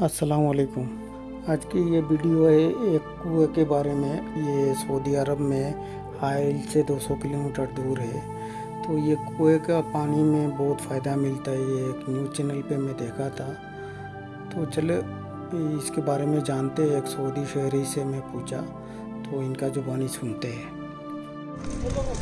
अस्सलाम वालेकुम आज की ये वीडियो है एक कुएं के बारे में ये सऊदी अरब में हाइल से 200 किलोमीटर दूर है तो ये कुएं का पानी में बहुत फ़ायदा मिलता है ये एक न्यूज़ चैनल पे मैं देखा था तो चलो इसके बारे में जानते हैं एक सऊदी शहरी से मैं पूछा तो इनका जुबानी सुनते हैं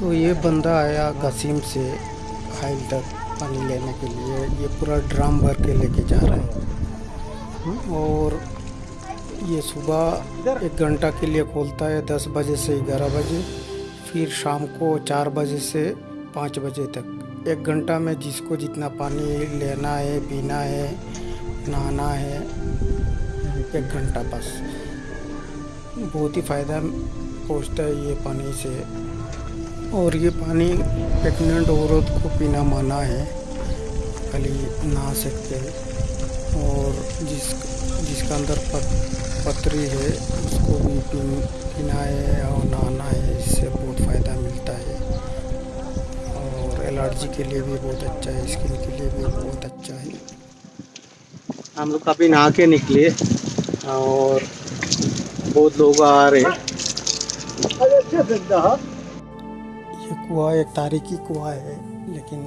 तो ये बंदा आया गसीम से हाइल तक पानी लेने के लिए ये पूरा ड्राम भर के लेके जा रहा है हम्म, और ये सुबह एक घंटा के लिए खोलता है दस बजे से ग्यारह बजे फिर शाम को चार बजे से पाँच बजे तक। एक घंटा में जिसको जितना पानी लेना है पीना है नहाना है एक घंटा बस। बहुत ही फ़ायदा पहुँचता है ये पानी से। और ये पानी प्रेगनेंट औरत को पीना माना है खाली नहा सकते हैं। और जिस जिसका अंदर पत, पतरी है उसको भी पीना है और नहाना है इससे बहुत फ़ायदा मिलता है। और एलर्जी के लिए भी बहुत अच्छा है स्किन के लिए भी बहुत अच्छा है। हम लोग काफ़ी नहा के निकले और बहुत लोग आ रहे हैं। ये कुआ एक तारीखी कुआ है लेकिन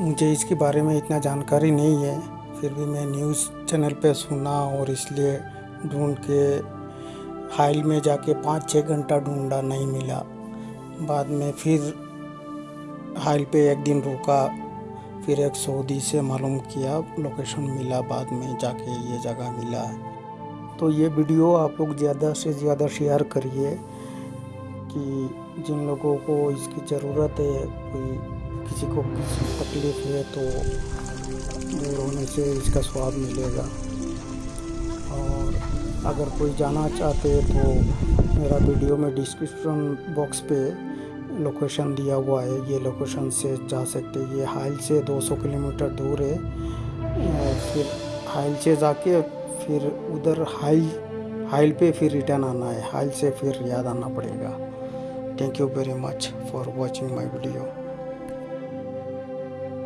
मुझे इसके बारे में इतना जानकारी नहीं है। फिर भी मैं न्यूज़ चैनल पे सुना और इसलिए ढूंढ के हाइल में जाके पाँच छः घंटा ढूंढा नहीं मिला। बाद में फिर हाइल पे एक दिन रुका, फिर एक सऊदी से मालूम किया, लोकेशन मिला, बाद में जाके ये जगह मिला। तो ये वीडियो आप लोग ज़्यादा से ज़्यादा शेयर करिए कि जिन लोगों को इसकी ज़रूरत है, कोई किसी को किसी तकलीफ़ है तो से इसका स्वाद मिलेगा। और अगर कोई जाना चाहते तो मेरा वीडियो में डिस्क्रिप्शन बॉक्स पे लोकेशन दिया हुआ है। ये लोकेशन से जा सकते ये हाइल से 200 किलोमीटर दूर है। फिर हाइल से जाके फिर उधर हाइल हाइल पे फिर रिटर्न आना है। हाइल से फिर याद आना पड़ेगा। Thank you very much for watching my video